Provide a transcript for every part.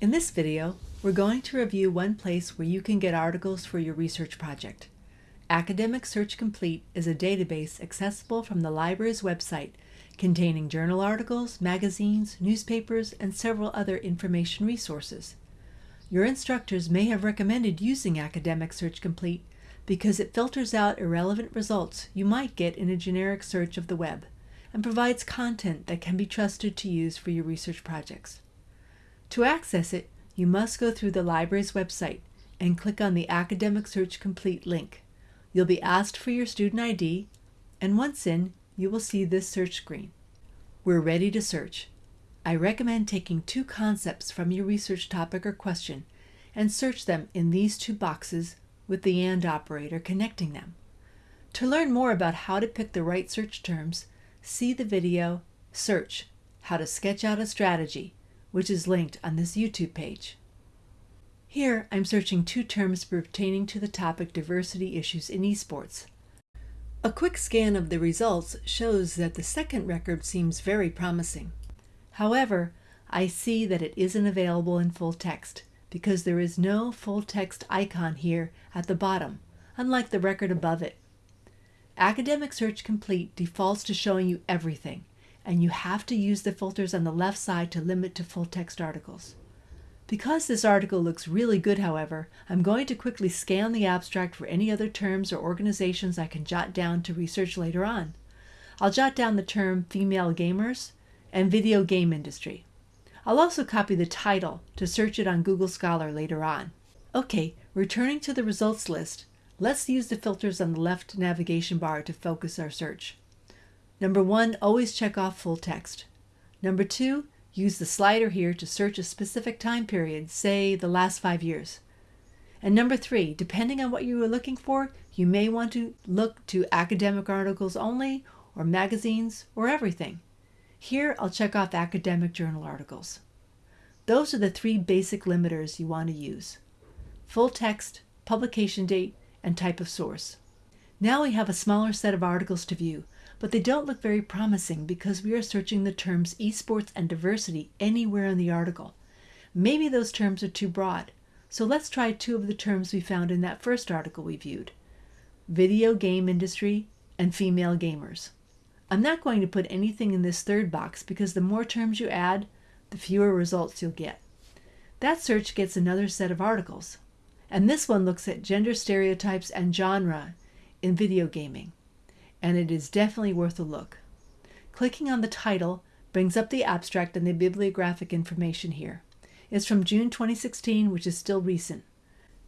In this video, we're going to review one place where you can get articles for your research project. Academic Search Complete is a database accessible from the library's website containing journal articles, magazines, newspapers, and several other information resources. Your instructors may have recommended using Academic Search Complete because it filters out irrelevant results you might get in a generic search of the web and provides content that can be trusted to use for your research projects. To access it, you must go through the library's website and click on the Academic Search Complete link. You'll be asked for your student ID, and once in, you will see this search screen. We're ready to search. I recommend taking two concepts from your research topic or question and search them in these two boxes with the AND operator connecting them. To learn more about how to pick the right search terms, see the video Search How to Sketch Out a Strategy, which is linked on this YouTube page. Here, I'm searching two terms pertaining to the topic diversity issues in esports. A quick scan of the results shows that the second record seems very promising. However, I see that it isn't available in full text because there is no full text icon here at the bottom, unlike the record above it. Academic Search Complete defaults to showing you everything, and you have to use the filters on the left side to limit to full text articles. Because this article looks really good, however, I'm going to quickly scan the abstract for any other terms or organizations I can jot down to research later on. I'll jot down the term female gamers and video game industry. I'll also copy the title to search it on Google Scholar later on. Okay, returning to the results list, let's use the filters on the left navigation bar to focus our search. Number one, always check off full text. Number two, use the slider here to search a specific time period, say the last five years. And number three, depending on what you are looking for, you may want to look to academic articles only, or magazines, or everything. Here, I'll check off academic journal articles. Those are the three basic limiters you want to use. Full text, publication date, and type of source. Now we have a smaller set of articles to view, but they don't look very promising because we are searching the terms esports and diversity anywhere in the article. Maybe those terms are too broad, so let's try two of the terms we found in that first article we viewed. Video game industry and female gamers. I'm not going to put anything in this third box because the more terms you add, the fewer results you'll get. That search gets another set of articles. And this one looks at gender stereotypes and genre in video gaming. And it is definitely worth a look. Clicking on the title brings up the abstract and the bibliographic information here. It's from June 2016, which is still recent.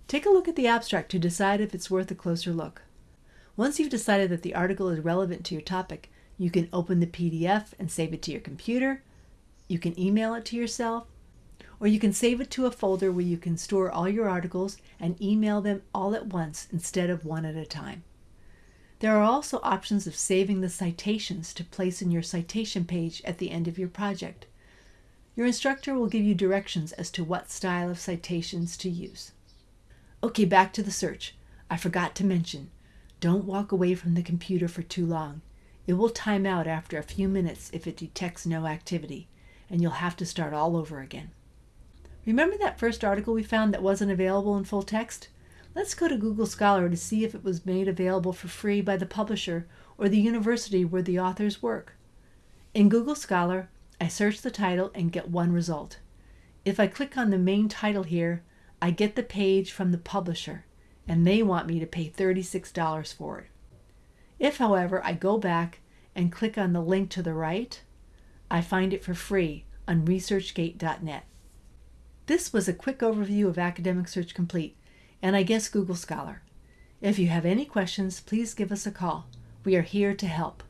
Take a look at the abstract to decide if it's worth a closer look. Once you've decided that the article is relevant to your topic, you can open the PDF and save it to your computer. You can email it to yourself. Or you can save it to a folder where you can store all your articles and email them all at once instead of one at a time. There are also options of saving the citations to place in your citation page at the end of your project. Your instructor will give you directions as to what style of citations to use. Okay, back to the search. I forgot to mention, don't walk away from the computer for too long. It will time out after a few minutes if it detects no activity, and you'll have to start all over again. Remember that first article we found that wasn't available in full text? Let's go to Google Scholar to see if it was made available for free by the publisher or the university where the authors work. In Google Scholar, I search the title and get one result. If I click on the main title here, I get the page from the publisher, and they want me to pay $36 for it. If, however, I go back and click on the link to the right, I find it for free on ResearchGate.net. This was a quick overview of Academic Search Complete, and I guess Google Scholar. If you have any questions, please give us a call. We are here to help.